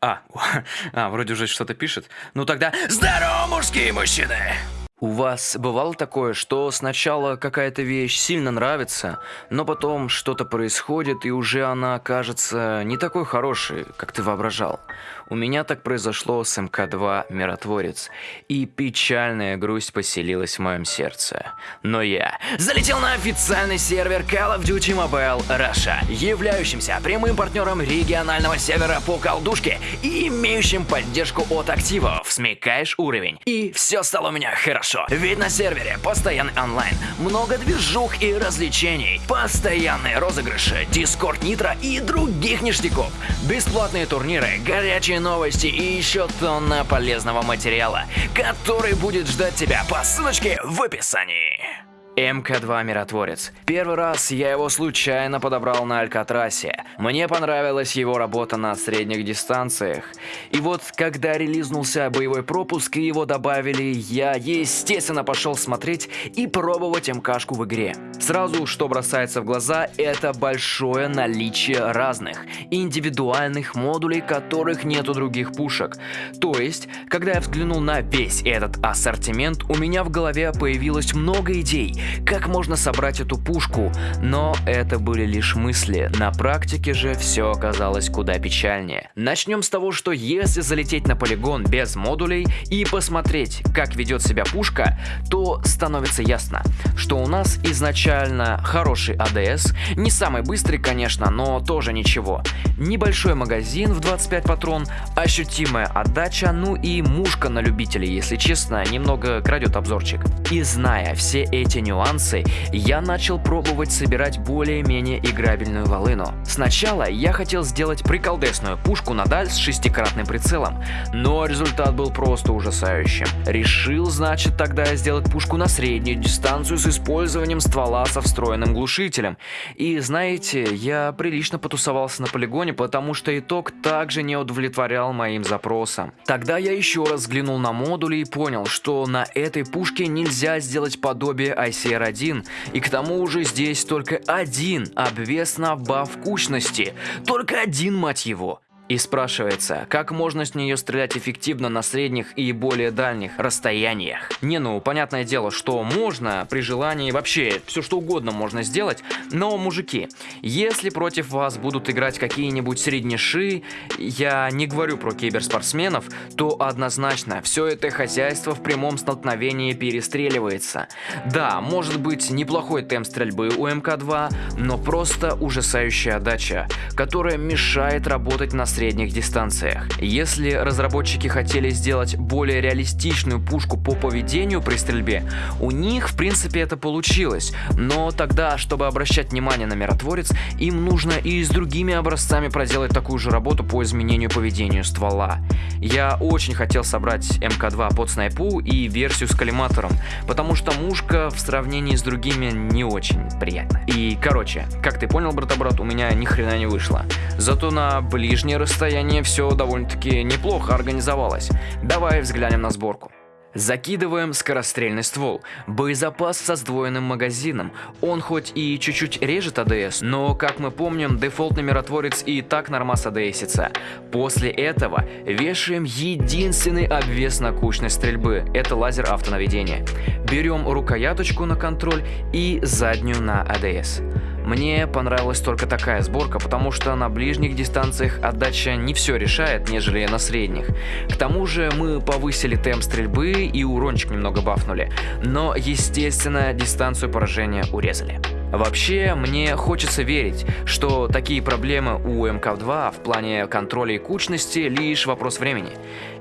А, а, вроде уже что-то пишет. Ну тогда здорово, мужские мужчины! У вас бывало такое, что сначала какая-то вещь сильно нравится, но потом что-то происходит, и уже она кажется не такой хорошей, как ты воображал? У меня так произошло с МК-2 «Миротворец», и печальная грусть поселилась в моем сердце. Но я залетел на официальный сервер Call of Duty Mobile Russia, являющимся прямым партнером регионального сервера по колдушке и имеющим поддержку от активов. Смекаешь уровень, и все стало у меня хорошо. Ведь на сервере постоянный онлайн, много движух и развлечений, постоянные розыгрыши, дискорд нитро и других ништяков, бесплатные турниры, горячие свежие новости и еще тонна полезного материала, который будет ждать тебя по ссылочке в описании. МК-2 Миротворец. Первый раз я его случайно подобрал на Алькатрасе. Мне понравилась его работа на средних дистанциях. И вот, когда релизнулся боевой пропуск и его добавили, я, естественно, пошел смотреть и пробовать МКшку в игре. Сразу, что бросается в глаза, это большое наличие разных, индивидуальных модулей, которых нет у других пушек. То есть, когда я взглянул на весь этот ассортимент, у меня в голове появилось много идей, как можно собрать эту пушку, но это были лишь мысли, на практике же все оказалось куда печальнее. Начнем с того, что если залететь на полигон без модулей и посмотреть, как ведет себя пушка, то становится ясно, что у нас изначально хороший АДС, не самый быстрый, конечно, но тоже ничего. Небольшой магазин в 25 патрон, ощутимая отдача, ну и мушка на любителей, если честно, немного крадет обзорчик. И зная все эти нюансы, нюансы, я начал пробовать собирать более-менее играбельную волыну. Сначала я хотел сделать приколдесную пушку на даль с шестикратным прицелом, но результат был просто ужасающим. Решил, значит, тогда сделать пушку на среднюю дистанцию с использованием ствола со встроенным глушителем. И знаете, я прилично потусовался на полигоне, потому что итог также не удовлетворял моим запросам. Тогда я еще раз взглянул на модули и понял, что на этой пушке нельзя сделать подобие IC CR1, и к тому же здесь только один обвес на баф кучности. Только один, мать его. И спрашивается, как можно с нее стрелять эффективно на средних и более дальних расстояниях? Не, ну, понятное дело, что можно при желании вообще все что угодно можно сделать, но, мужики, если против вас будут играть какие-нибудь среднеши, я не говорю про киберспортсменов, то однозначно все это хозяйство в прямом столкновении перестреливается. Да, может быть неплохой темп стрельбы у МК-2, но просто ужасающая отдача, которая мешает работать на средних дистанциях. Если разработчики хотели сделать более реалистичную пушку по поведению при стрельбе, у них в принципе это получилось, но тогда, чтобы обращать внимание на миротворец, им нужно и с другими образцами проделать такую же работу по изменению поведения ствола. Я очень хотел собрать МК-2 под снайпу и версию с коллиматором, потому что мушка в сравнении с другими не очень приятна. И короче, как ты понял, брата-брат, у меня ни хрена не вышло. Зато на ближнее расстояние все довольно-таки неплохо организовалось. Давай взглянем на сборку. Закидываем скорострельный ствол, боезапас со сдвоенным магазином. Он хоть и чуть-чуть режет АДС, но, как мы помним, дефолтный миротворец и так нормас АДСится. После этого вешаем единственный обвес на кучность стрельбы, это лазер автонаведения. Берем рукояточку на контроль и заднюю на АДС. Мне понравилась только такая сборка, потому что на ближних дистанциях отдача не все решает, нежели на средних. К тому же мы повысили темп стрельбы и урончик немного бафнули, но естественно дистанцию поражения урезали. Вообще, мне хочется верить, что такие проблемы у МК-2 в плане контроля и кучности лишь вопрос времени.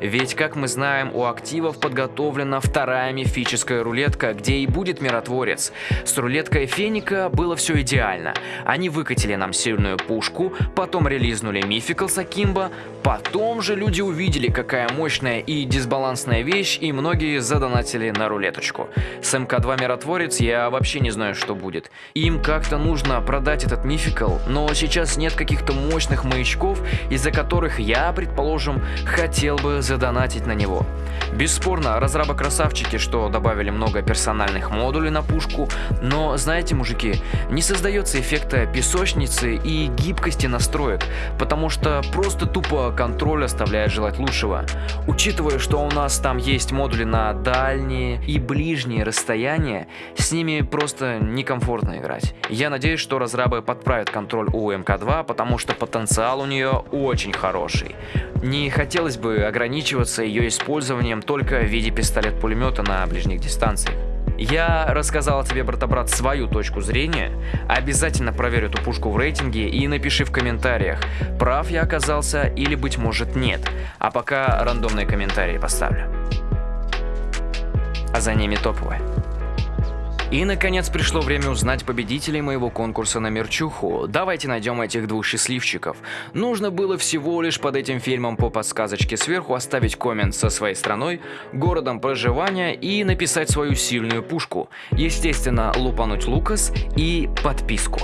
Ведь, как мы знаем, у активов подготовлена вторая мифическая рулетка, где и будет миротворец. С рулеткой Феника было все идеально. Они выкатили нам сильную пушку, потом релизнули мификал Сакимба, потом же люди увидели, какая мощная и дисбалансная вещь, и многие задонатили на рулеточку. С МК-2 миротворец я вообще не знаю, что будет. И им как-то нужно продать этот мификал, но сейчас нет каких-то мощных маячков, из-за которых я, предположим, хотел бы задонатить на него. Бесспорно, разрабы красавчики, что добавили много персональных модулей на пушку, но знаете, мужики, не создается эффекта песочницы и гибкости настроек, потому что просто тупо контроль оставляет желать лучшего. Учитывая, что у нас там есть модули на дальние и ближние расстояния, с ними просто некомфортно играть. Я надеюсь, что разрабы подправят контроль у МК-2, потому что потенциал у нее очень хороший. Не хотелось бы ограничиваться ее использованием только в виде пистолет-пулемета на ближних дистанциях. Я рассказал тебе, брата-брат, свою точку зрения. Обязательно проверь эту пушку в рейтинге и напиши в комментариях, прав я оказался или, быть может, нет. А пока рандомные комментарии поставлю. А за ними топовые. И, наконец, пришло время узнать победителей моего конкурса на мерчуху. Давайте найдем этих двух счастливчиков. Нужно было всего лишь под этим фильмом по подсказочке сверху оставить коммент со своей страной, городом проживания и написать свою сильную пушку. Естественно, лупануть Лукас и подписку.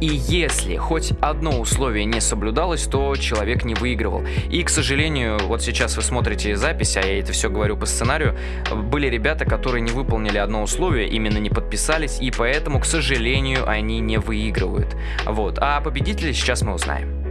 И если хоть одно условие не соблюдалось, то человек не выигрывал. И, к сожалению, вот сейчас вы смотрите запись, а я это все говорю по сценарию, были ребята, которые не выполнили одно условие, именно не подписались, и поэтому, к сожалению, они не выигрывают. Вот. А победителя сейчас мы узнаем.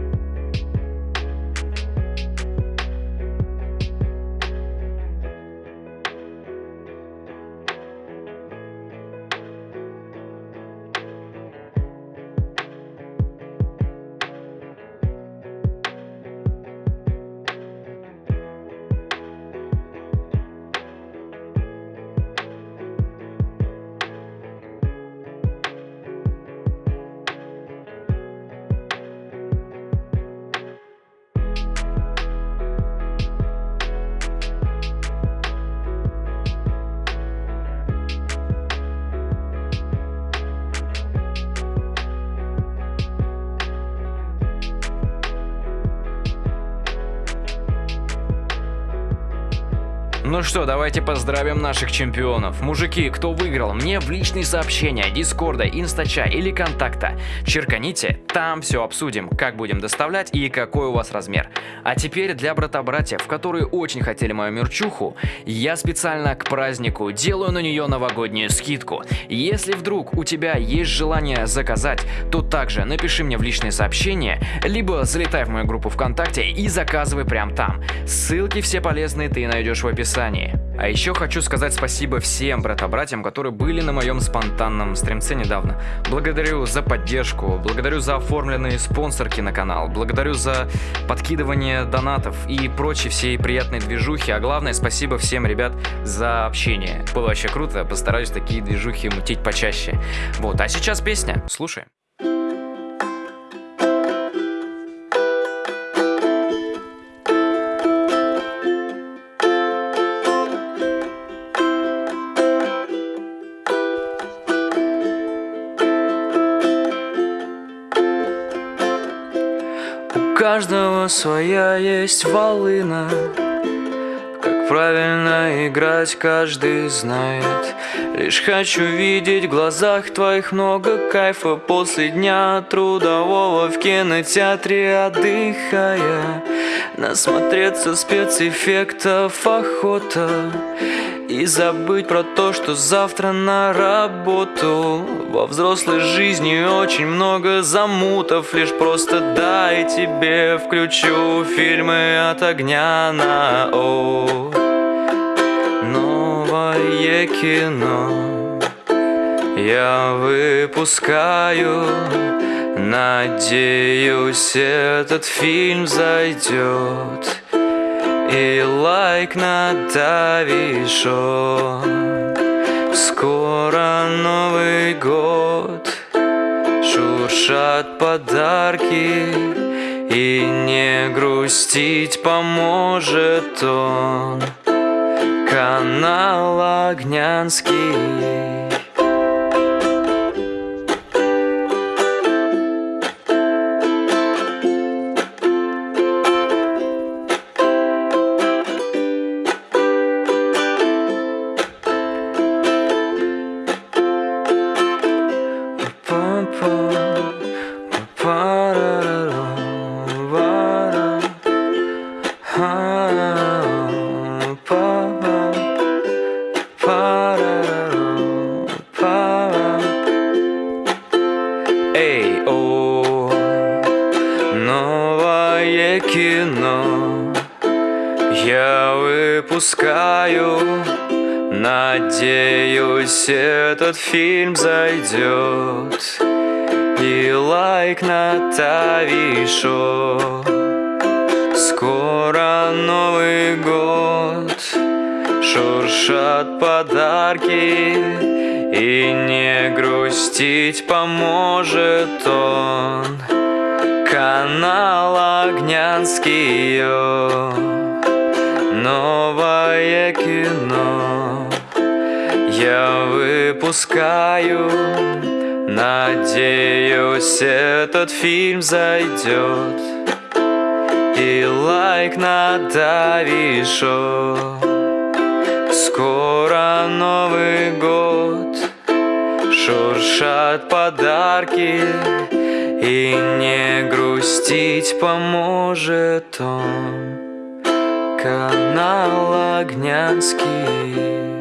Ну что, давайте поздравим наших чемпионов. Мужики, кто выиграл, мне в личные сообщения, дискорда, инстача или контакта. Черканите, там все обсудим, как будем доставлять и какой у вас размер. А теперь для брата-братьев, которые очень хотели мою мерчуху, я специально к празднику делаю на нее новогоднюю скидку. Если вдруг у тебя есть желание заказать, то также напиши мне в личные сообщения, либо залетай в мою группу ВКонтакте и заказывай прям там. Ссылки все полезные ты найдешь в описании описании. А еще хочу сказать спасибо всем брата-братьям, которые были на моем спонтанном стримце недавно. Благодарю за поддержку, благодарю за оформленные спонсорки на канал, благодарю за подкидывание донатов и прочие всей приятной движухи, а главное спасибо всем, ребят, за общение. Было вообще круто, постараюсь такие движухи мутить почаще. Вот, а сейчас песня, слушаем. Каждого своя есть волына. Как правильно играть каждый знает. Лишь хочу видеть в глазах твоих много кайфа. После дня трудового в кинотеатре отдыхая. Насмотреться спецэффектов охота и забыть про то, что завтра на работу. Во взрослой жизни очень много замутов Лишь просто дай тебе включу фильмы от огня на О. Новое кино я выпускаю. Надеюсь, этот фильм зайдет и лайк надавишь Скоро Новый год. Шуршат подарки И не грустить поможет он. Канал Огнянский Эй, о, новое кино Я выпускаю. Надеюсь, этот фильм зайдет. И лайк на Тавишо Скоро Новый год. Шуршат подарки И не грустить поможет он Канал Огнянский. Новое кино Я выпускаю Надеюсь, этот фильм зайдет И лайк надавишь. Скоро Новый год. Шуршат подарки И не грустить поможет он. Канал Огнянский